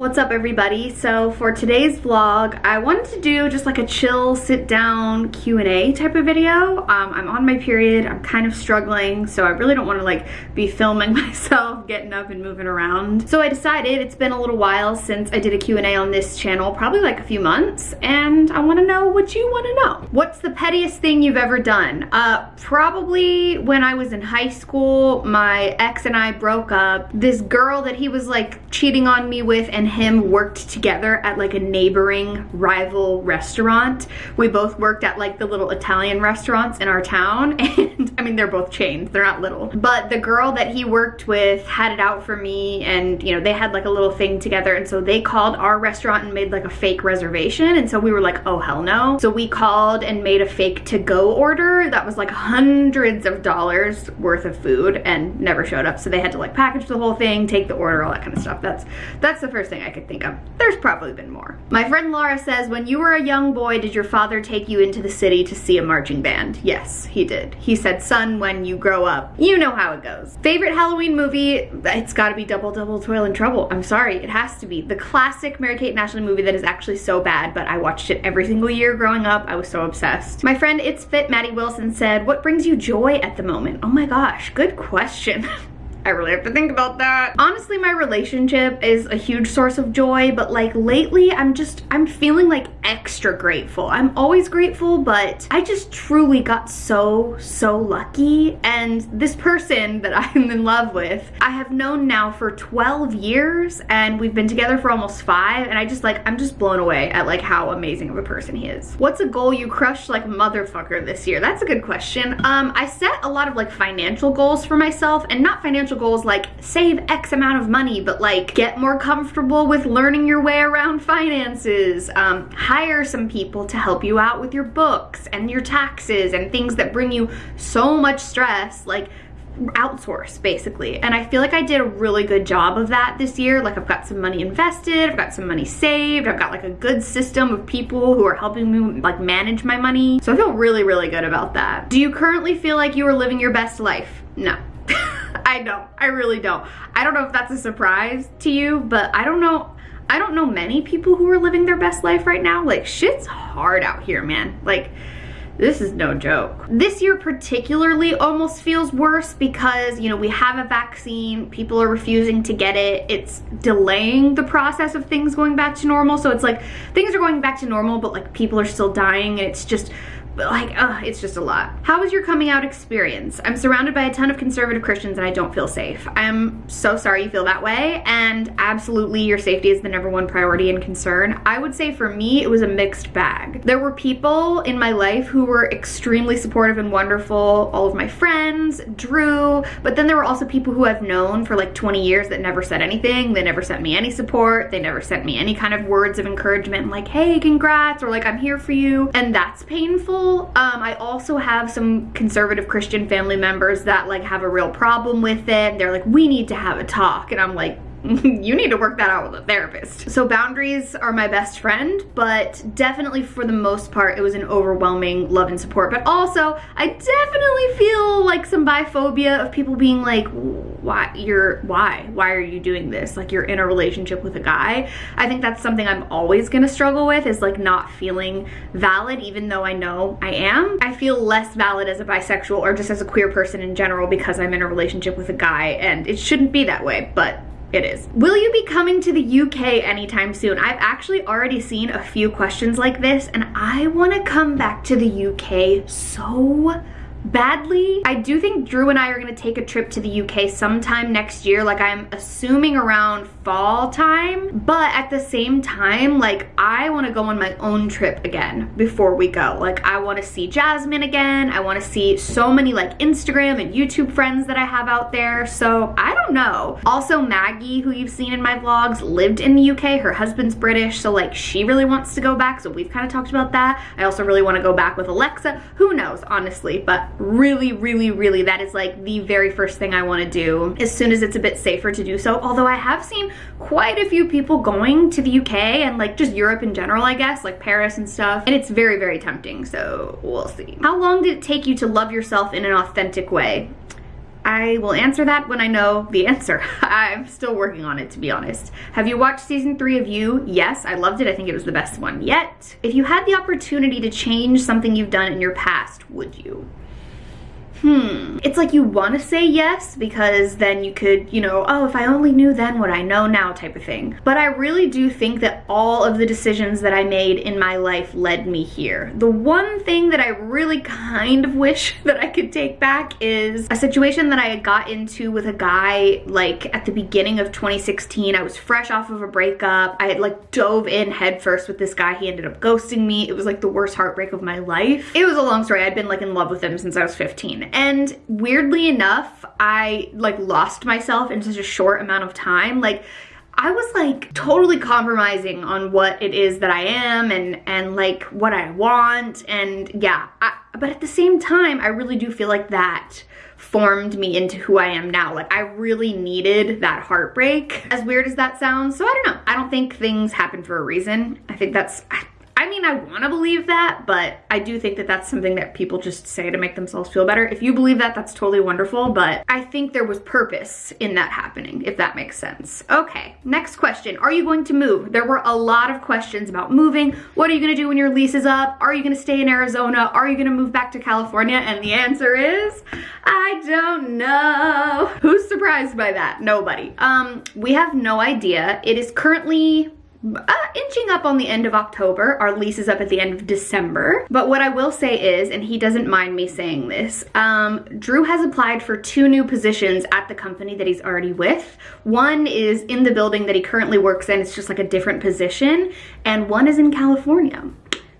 What's up everybody? So for today's vlog, I wanted to do just like a chill sit down Q&A type of video. Um, I'm on my period, I'm kind of struggling, so I really don't want to like be filming myself getting up and moving around. So I decided it's been a little while since I did a Q&A on this channel, probably like a few months, and I want to know what you want to know. What's the pettiest thing you've ever done? Uh, probably when I was in high school, my ex and I broke up. This girl that he was like cheating on me with and him worked together at like a neighboring rival restaurant. We both worked at like the little Italian restaurants in our town and I mean they're both chains, they're not little. But the girl that he worked with had it out for me and you know they had like a little thing together and so they called our restaurant and made like a fake reservation and so we were like oh hell no. So we called and made a fake to go order that was like hundreds of dollars worth of food and never showed up so they had to like package the whole thing, take the order, all that kind of stuff. That's that's the first thing I could think of. There's probably been more. My friend Laura says, when you were a young boy, did your father take you into the city to see a marching band? Yes, he did. He said, son, when you grow up, you know how it goes. Favorite Halloween movie? It's gotta be Double Double Toil and Trouble. I'm sorry, it has to be. The classic Mary-Kate and Ashley movie that is actually so bad, but I watched it every single year growing up. I was so obsessed. My friend It's Fit Maddie Wilson said, what brings you joy at the moment? Oh my gosh, good question. I really have to think about that. Honestly, my relationship is a huge source of joy, but like lately I'm just, I'm feeling like extra grateful. I'm always grateful, but I just truly got so, so lucky. And this person that I'm in love with, I have known now for 12 years and we've been together for almost five. And I just like, I'm just blown away at like how amazing of a person he is. What's a goal you crushed like motherfucker this year? That's a good question. Um, I set a lot of like financial goals for myself and not financial goals like save X amount of money, but like get more comfortable with learning your way around finances, um, hire some people to help you out with your books and your taxes and things that bring you so much stress, like outsource basically. And I feel like I did a really good job of that this year. Like I've got some money invested I've got some money saved I've got like a good system of people who are helping me like manage my money. So I feel really really good about that. Do you currently feel like you are living your best life? No I don't. I really don't. I don't know if that's a surprise to you, but I don't know. I don't know many people who are living their best life right now. Like, shit's hard out here, man. Like, this is no joke. This year particularly almost feels worse because, you know, we have a vaccine, people are refusing to get it, it's delaying the process of things going back to normal. So it's like, things are going back to normal, but like people are still dying and it's just like, uh, it's just a lot. How was your coming out experience? I'm surrounded by a ton of conservative Christians and I don't feel safe. I'm so sorry you feel that way and absolutely your safety is the number one priority and concern. I would say for me, it was a mixed bag. There were people in my life who were extremely supportive and wonderful, all of my friends, Drew, but then there were also people who I've known for like 20 years that never said anything. They never sent me any support. They never sent me any kind of words of encouragement like, hey, congrats, or like, I'm here for you. And that's painful um, I also have some conservative Christian family members that like have a real problem with it. They're like, we need to have a talk. And I'm like, you need to work that out with a therapist. So boundaries are my best friend, but definitely for the most part, it was an overwhelming love and support. But also, I definitely feel like some biphobia of people being like, why, you're, why? Why are you doing this? Like you're in a relationship with a guy. I think that's something I'm always gonna struggle with is like not feeling valid, even though I know I am. I feel less valid as a bisexual or just as a queer person in general because I'm in a relationship with a guy and it shouldn't be that way, but it is. Will you be coming to the UK anytime soon? I've actually already seen a few questions like this and I wanna come back to the UK so badly. I do think Drew and I are gonna take a trip to the UK sometime next year. Like I'm assuming around fall time. But at the same time, like I wanna go on my own trip again before we go. Like I wanna see Jasmine again. I wanna see so many like Instagram and YouTube friends that I have out there. So I don't know. Also Maggie, who you've seen in my vlogs, lived in the UK. Her husband's British. So like she really wants to go back. So we've kind of talked about that. I also really wanna go back with Alexa. Who knows, honestly. But really, really, really, that is like the very first thing I wanna do as soon as it's a bit safer to do so. Although I have seen quite a few people going to the UK and like just Europe in general, I guess, like Paris and stuff. And it's very, very tempting, so we'll see. How long did it take you to love yourself in an authentic way? I will answer that when I know the answer. I'm still working on it, to be honest. Have you watched season three of You? Yes, I loved it. I think it was the best one yet. If you had the opportunity to change something you've done in your past, would you? Hmm. It's like you want to say yes because then you could, you know, oh, if I only knew then what I know now type of thing. But I really do think that all of the decisions that I made in my life led me here. The one thing that I really kind of wish that I could take back is a situation that I had got into with a guy like at the beginning of 2016. I was fresh off of a breakup. I had like dove in headfirst with this guy. He ended up ghosting me. It was like the worst heartbreak of my life. It was a long story. I'd been like in love with him since I was 15 and weirdly enough, I like lost myself in such a short amount of time. Like I was like totally compromising on what it is that I am and and like what I want. And yeah I, but at the same time I really do feel like that formed me into who I am now. Like I really needed that heartbreak. As weird as that sounds so I don't know. I don't think things happen for a reason. I think that's I mean, I want to believe that, but I do think that that's something that people just say to make themselves feel better. If you believe that, that's totally wonderful, but I think there was purpose in that happening, if that makes sense. Okay, next question. Are you going to move? There were a lot of questions about moving. What are you going to do when your lease is up? Are you going to stay in Arizona? Are you going to move back to California? And the answer is, I don't know. Who's surprised by that? Nobody. Um, we have no idea. It is currently uh, inching up on the end of October. Our lease is up at the end of December. But what I will say is, and he doesn't mind me saying this, um, Drew has applied for two new positions at the company that he's already with. One is in the building that he currently works in. It's just like a different position. And one is in California.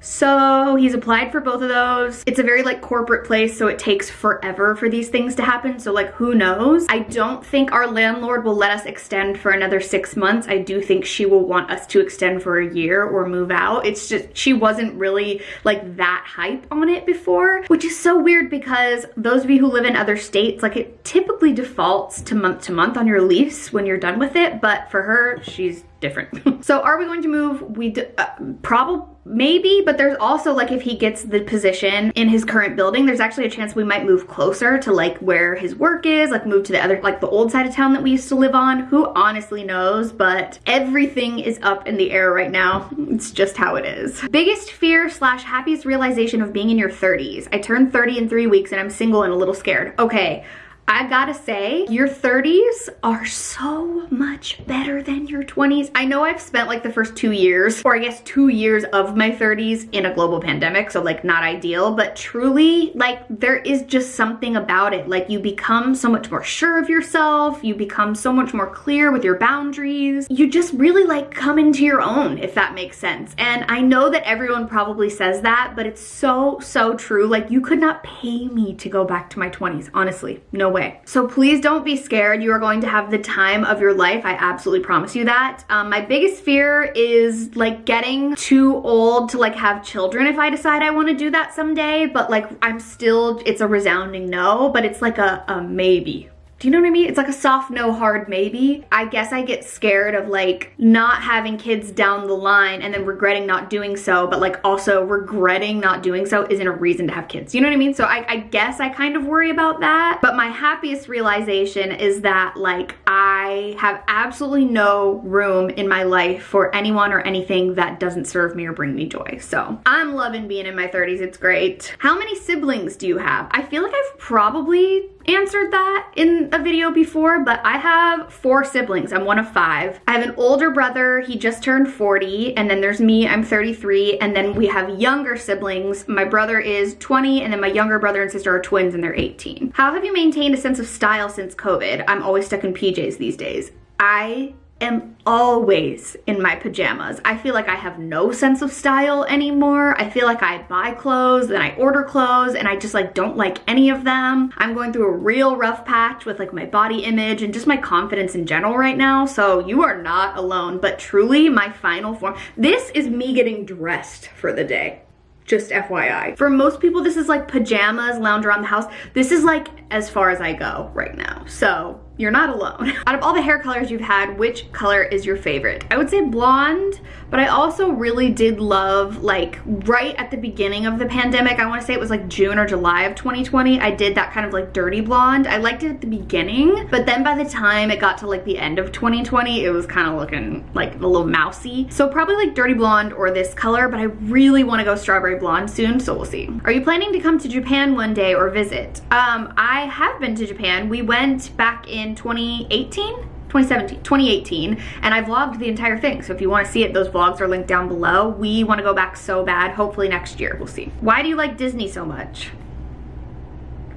So he's applied for both of those. It's a very like corporate place, so it takes forever for these things to happen. So like, who knows? I don't think our landlord will let us extend for another six months. I do think she will want us to extend for a year or move out. It's just, she wasn't really like that hype on it before, which is so weird because those of you who live in other states, like it typically defaults to month to month on your lease when you're done with it. But for her, she's different. so are we going to move? We uh, probably maybe but there's also like if he gets the position in his current building there's actually a chance we might move closer to like where his work is like move to the other like the old side of town that we used to live on. Who honestly knows but everything is up in the air right now. It's just how it is. Biggest fear slash happiest realization of being in your 30s i turned 30 in three weeks and i'm single and a little scared. Okay I gotta say, your 30s are so much better than your 20s. I know I've spent like the first two years, or I guess two years of my 30s in a global pandemic, so like not ideal, but truly like there is just something about it. Like you become so much more sure of yourself, you become so much more clear with your boundaries. You just really like come into your own, if that makes sense. And I know that everyone probably says that, but it's so, so true. Like you could not pay me to go back to my 20s, honestly, no way So please don't be scared. You are going to have the time of your life. I absolutely promise you that. Um, my biggest fear is like getting too old to like have children if I decide I want to do that someday. But like I'm still, it's a resounding no, but it's like a, a maybe do you know what I mean? It's like a soft no hard maybe. I guess I get scared of like not having kids down the line and then regretting not doing so, but like also regretting not doing so isn't a reason to have kids. You know what I mean? So I, I guess I kind of worry about that. But my happiest realization is that like I have absolutely no room in my life for anyone or anything that doesn't serve me or bring me joy. So I'm loving being in my 30s. It's great. How many siblings do you have? I feel like I've probably answered that in a video before, but I have four siblings. I'm one of five. I have an older brother. He just turned 40. And then there's me. I'm 33. And then we have younger siblings. My brother is 20. And then my younger brother and sister are twins and they're 18. How have you maintained a sense of style since COVID? I'm always stuck in PJs these days. I am always in my pajamas. I feel like I have no sense of style anymore. I feel like I buy clothes and I order clothes and I just like don't like any of them. I'm going through a real rough patch with like my body image and just my confidence in general right now. So you are not alone, but truly my final form. This is me getting dressed for the day just FYI. For most people, this is like pajamas, lounge around the house. This is like as far as I go right now. So you're not alone. Out of all the hair colors you've had, which color is your favorite? I would say blonde, but I also really did love like right at the beginning of the pandemic, I wanna say it was like June or July of 2020, I did that kind of like dirty blonde. I liked it at the beginning, but then by the time it got to like the end of 2020, it was kind of looking like a little mousy. So probably like dirty blonde or this color, but I really wanna go strawberry blonde soon, so we'll see. Are you planning to come to Japan one day or visit? Um, I have been to Japan. We went back in 2018 2017 2018 and I vlogged the entire thing. So if you want to see it those vlogs are linked down below. We want to go back so bad. Hopefully next year. We'll see. Why do you like Disney so much?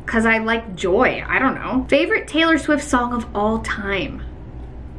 Because I like joy. I don't know. Favorite Taylor Swift song of all time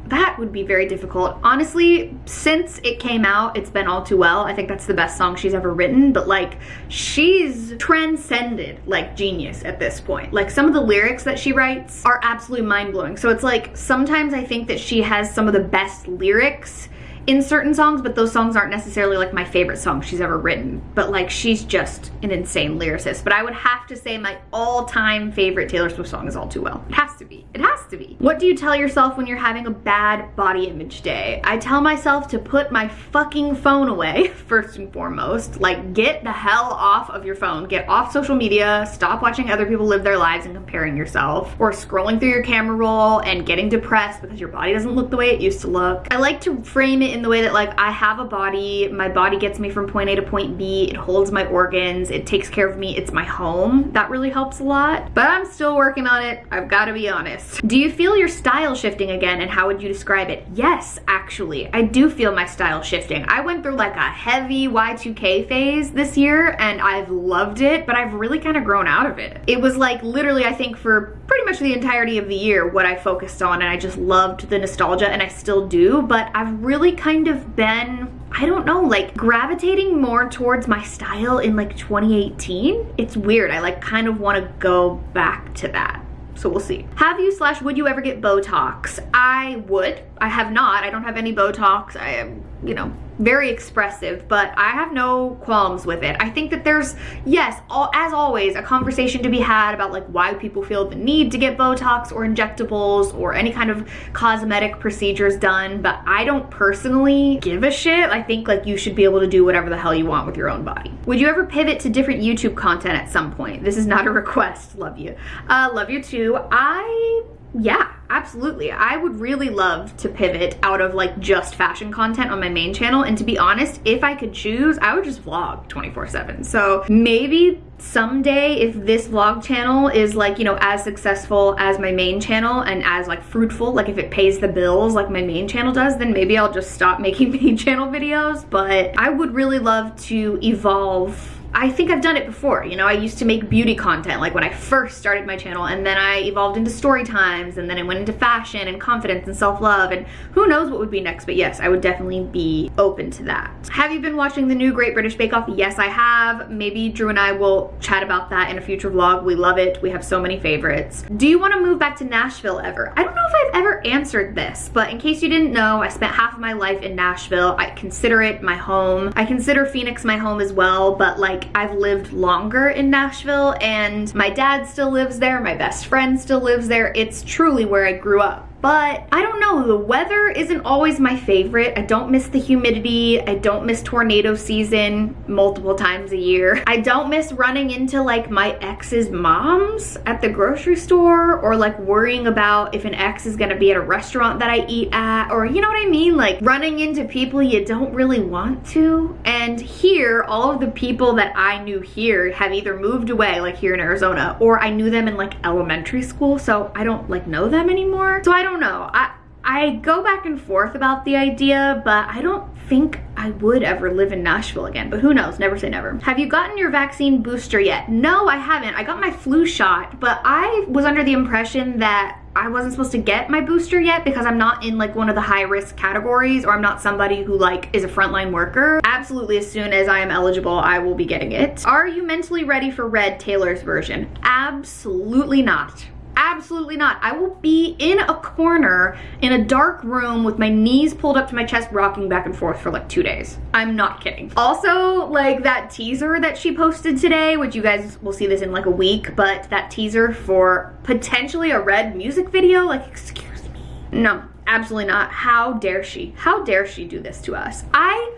that would be very difficult. Honestly, since it came out, it's been all too well. I think that's the best song she's ever written, but like she's transcended like genius at this point. Like some of the lyrics that she writes are absolutely mind blowing. So it's like sometimes I think that she has some of the best lyrics in certain songs, but those songs aren't necessarily like my favorite song she's ever written. But like she's just an insane lyricist. But I would have to say my all-time favorite Taylor Swift song is All Too Well. It has to be. It has to be. What do you tell yourself when you're having a bad body image day? I tell myself to put my fucking phone away, first and foremost. Like get the hell off of your phone. Get off social media. Stop watching other people live their lives and comparing yourself. Or scrolling through your camera roll and getting depressed because your body doesn't look the way it used to look. I like to frame it in the way that like I have a body, my body gets me from point A to point B, it holds my organs, it takes care of me, it's my home. That really helps a lot. But I'm still working on it, I've gotta be honest. Do you feel your style shifting again and how would you describe it? Yes, actually, I do feel my style shifting. I went through like a heavy Y2K phase this year and I've loved it, but I've really kind of grown out of it. It was like literally, I think for pretty much the entirety of the year what I focused on and I just loved the nostalgia and I still do, but I've really kind of been I don't know, like gravitating more towards my style in like 2018. It's weird. I like kind of want to go back to that. So we'll see. Have you slash would you ever get Botox? I would. I have not. I don't have any Botox. I am, you know, very expressive, but I have no qualms with it. I think that there's, yes, all, as always, a conversation to be had about like why people feel the need to get Botox or injectables or any kind of cosmetic procedures done, but I don't personally give a shit. I think like you should be able to do whatever the hell you want with your own body. Would you ever pivot to different YouTube content at some point? This is not a request, love you. Uh, love you too. I yeah, absolutely. I would really love to pivot out of like just fashion content on my main channel. And to be honest, if I could choose, I would just vlog 24 seven. So maybe someday if this vlog channel is like, you know, as successful as my main channel and as like fruitful, like if it pays the bills like my main channel does, then maybe I'll just stop making main channel videos. But I would really love to evolve I think I've done it before. You know, I used to make beauty content like when I first started my channel and then I evolved into story times and then I went into fashion and confidence and self-love and who knows what would be next, but yes, I would definitely be open to that. Have you been watching the new Great British Bake Off? Yes, I have. Maybe Drew and I will chat about that in a future vlog. We love it. We have so many favorites. Do you want to move back to Nashville ever? I don't know if I've ever answered this, but in case you didn't know, I spent half of my life in Nashville. I consider it my home. I consider Phoenix my home as well, but like I've lived longer in Nashville and my dad still lives there, my best friend still lives there. It's truly where I grew up but I don't know, the weather isn't always my favorite. I don't miss the humidity. I don't miss tornado season multiple times a year. I don't miss running into like my ex's moms at the grocery store or like worrying about if an ex is gonna be at a restaurant that I eat at or you know what I mean? Like running into people you don't really want to. And here, all of the people that I knew here have either moved away like here in Arizona or I knew them in like elementary school so I don't like know them anymore. So I don't don't know. I, I go back and forth about the idea, but I don't think I would ever live in Nashville again, but who knows, never say never. Have you gotten your vaccine booster yet? No, I haven't. I got my flu shot, but I was under the impression that I wasn't supposed to get my booster yet because I'm not in like one of the high risk categories or I'm not somebody who like is a frontline worker. Absolutely as soon as I am eligible, I will be getting it. Are you mentally ready for Red Taylor's version? Absolutely not Absolutely not. I will be in a corner in a dark room with my knees pulled up to my chest rocking back and forth for like two days. I'm not kidding. Also, like that teaser that she posted today, which you guys will see this in like a week, but that teaser for potentially a red music video, like excuse me. No, absolutely not. How dare she? How dare she do this to us? I,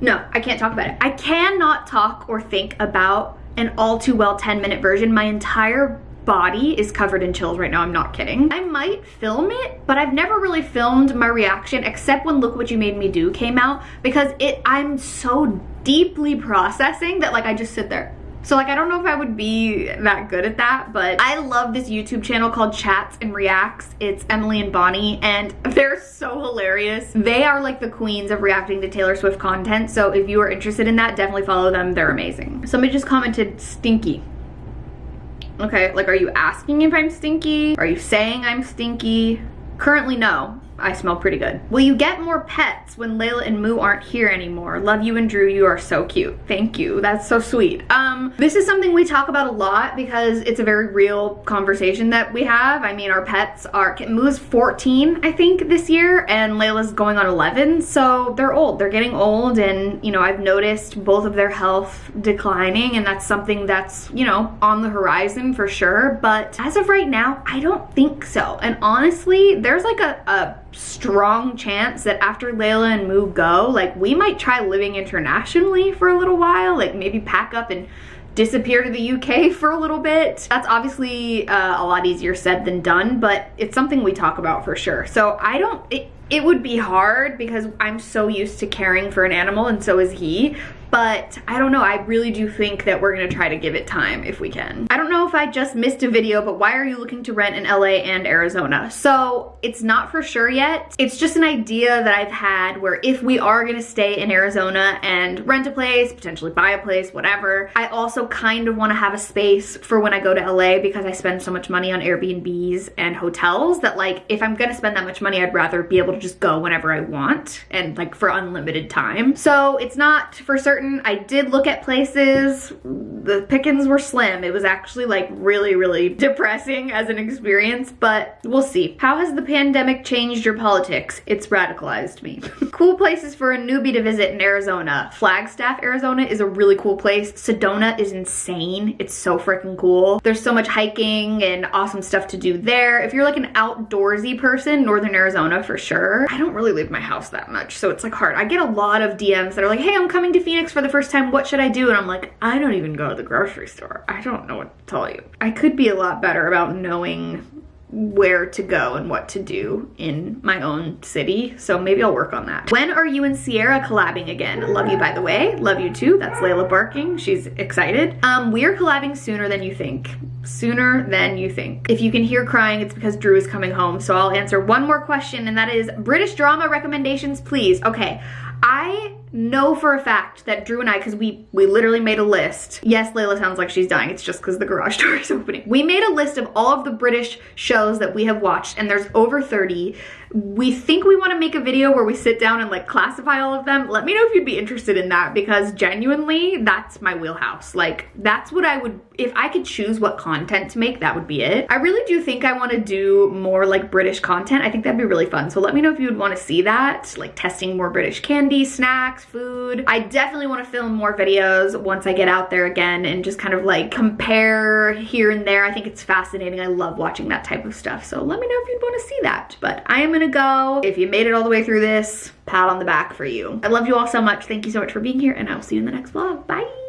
no, I can't talk about it. I cannot talk or think about an all too well 10 minute version. My entire body is covered in chills right now, I'm not kidding. I might film it, but I've never really filmed my reaction except when Look What You Made Me Do came out because it I'm so deeply processing that like I just sit there. So like I don't know if I would be that good at that, but I love this YouTube channel called Chats and Reacts. It's Emily and Bonnie and they're so hilarious. They are like the queens of reacting to Taylor Swift content. So if you are interested in that, definitely follow them. They're amazing. Somebody just commented stinky. Okay, like are you asking if I'm stinky? Are you saying I'm stinky? Currently, no. I smell pretty good. Will you get more pets when Layla and Moo aren't here anymore? Love you and Drew, you are so cute. Thank you, that's so sweet. Um, this is something we talk about a lot because it's a very real conversation that we have. I mean, our pets are, Moo's 14, I think, this year, and Layla's going on 11, so they're old. They're getting old, and, you know, I've noticed both of their health declining, and that's something that's, you know, on the horizon for sure, but as of right now, I don't think so. And honestly, there's like a, a strong chance that after Layla and Moo go, like we might try living internationally for a little while, like maybe pack up and disappear to the UK for a little bit. That's obviously uh, a lot easier said than done, but it's something we talk about for sure. So I don't, it, it would be hard because I'm so used to caring for an animal and so is he but I don't know, I really do think that we're gonna try to give it time if we can. I don't know if I just missed a video, but why are you looking to rent in LA and Arizona? So it's not for sure yet. It's just an idea that I've had where if we are gonna stay in Arizona and rent a place, potentially buy a place, whatever, I also kind of wanna have a space for when I go to LA because I spend so much money on Airbnbs and hotels that like, if I'm gonna spend that much money, I'd rather be able to just go whenever I want and like for unlimited time. So it's not for certain certain. I did look at places. The pickings were slim. It was actually like really, really depressing as an experience, but we'll see. How has the pandemic changed your politics? It's radicalized me. cool places for a newbie to visit in Arizona. Flagstaff, Arizona is a really cool place. Sedona is insane. It's so freaking cool. There's so much hiking and awesome stuff to do there. If you're like an outdoorsy person, Northern Arizona for sure. I don't really leave my house that much, so it's like hard. I get a lot of DMs that are like, hey, I'm coming to Phoenix for the first time, what should I do? And I'm like, I don't even go to the grocery store. I don't know what to tell you. I could be a lot better about knowing where to go and what to do in my own city. So maybe I'll work on that. When are you and Sierra collabing again? Love you, by the way. Love you too. That's Layla barking. She's excited. Um, we are collabing sooner than you think. Sooner than you think. If you can hear crying, it's because Drew is coming home. So I'll answer one more question and that is British drama recommendations, please. Okay, I know for a fact that Drew and I, because we, we literally made a list. Yes, Layla sounds like she's dying. It's just because the garage door is opening. We made a list of all of the British shows that we have watched and there's over 30 we think we want to make a video where we sit down and like classify all of them. Let me know if you'd be interested in that because genuinely that's my wheelhouse. Like that's what I would, if I could choose what content to make, that would be it. I really do think I want to do more like British content. I think that'd be really fun. So let me know if you would want to see that, like testing more British candy, snacks, food. I definitely want to film more videos once I get out there again and just kind of like compare here and there. I think it's fascinating. I love watching that type of stuff. So let me know if you'd want to see that. But I am gonna go. If you made it all the way through this, pat on the back for you. I love you all so much. Thank you so much for being here and I'll see you in the next vlog. Bye.